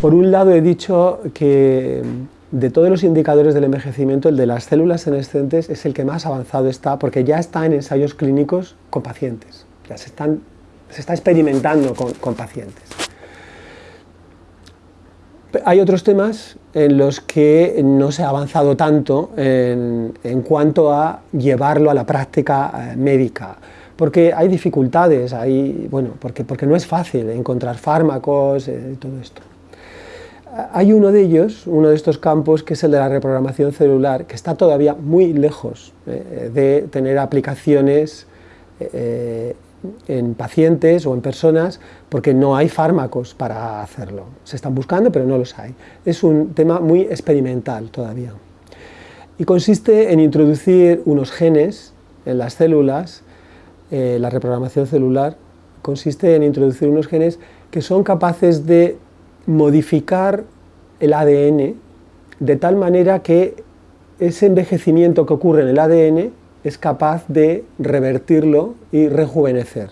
Por un lado he dicho que de todos los indicadores del envejecimiento, el de las células senescentes es el que más avanzado está, porque ya está en ensayos clínicos con pacientes, ya se, está experimentando con, pacientes. Hay otros temas en los que no se ha avanzado tanto en, cuanto a llevarlo a la práctica eh, médica, porque hay dificultades, hay, bueno, porque, porque no es fácil encontrar fármacos y eh, todo esto. Hay uno de ellos, uno de estos campos, que es el de la reprogramación celular, que está todavía muy lejos eh, de tener aplicaciones eh, en pacientes o en personas, porque no hay fármacos para hacerlo. Se están buscando, pero no los hay. Es un tema muy experimental todavía. Y consiste en introducir unos genes en las células, eh, la reprogramación celular, consiste en introducir unos genes que son capaces de modificar el ADN de tal manera que ese envejecimiento que ocurre en el ADN es capaz de revertirlo y rejuvenecer.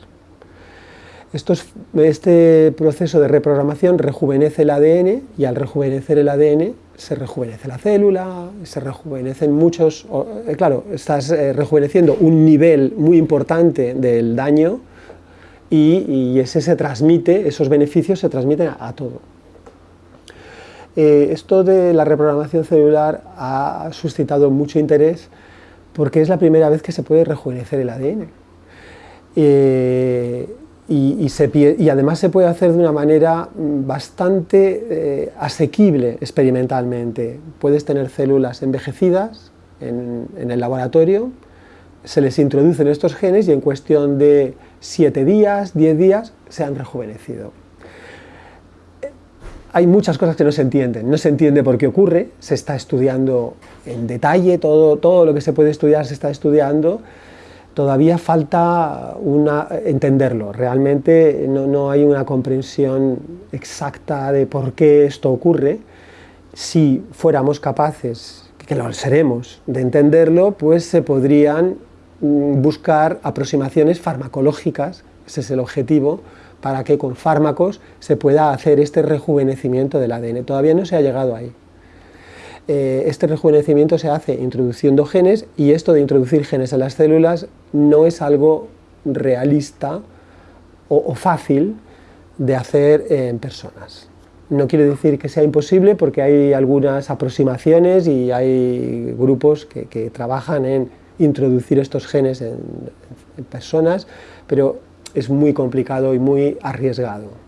este proceso de reprogramación rejuvenece el ADN y al rejuvenecer el ADN se rejuvenece la célula, se rejuvenecen muchos... Eh, claro, estás eh, rejuveneciendo un nivel muy importante del daño y, ese se transmite, esos beneficios se transmiten a todo. Eh, esto de la reprogramación celular ha suscitado mucho interés porque es la primera vez que se puede rejuvenecer el ADN. Eh, y, además se puede hacer de una manera bastante eh, asequible experimentalmente. Puedes tener células envejecidas en, en, el laboratorio, se les introducen estos genes y en cuestión de 7 días, 10 días, se han rejuvenecido hay muchas cosas que no se entienden, no se entiende por qué ocurre, se está estudiando en detalle, todo, todo lo que se puede estudiar se está estudiando, todavía falta una, entenderlo, realmente no, no, hay una comprensión exacta de por qué esto ocurre, si fuéramos capaces, que lo seremos, de entenderlo, pues se podrían mm, buscar aproximaciones farmacológicas, ese es el objetivo, para que con fármacos se pueda hacer este rejuvenecimiento del ADN. Todavía no se ha llegado ahí. Eh, este rejuvenecimiento se hace introduciendo genes y esto de introducir genes en las células no es algo realista o, fácil de hacer en personas. No quiere decir que sea imposible porque hay algunas aproximaciones y hay grupos que, trabajan en introducir estos genes en personas, pero es muy complicado y muy arriesgado.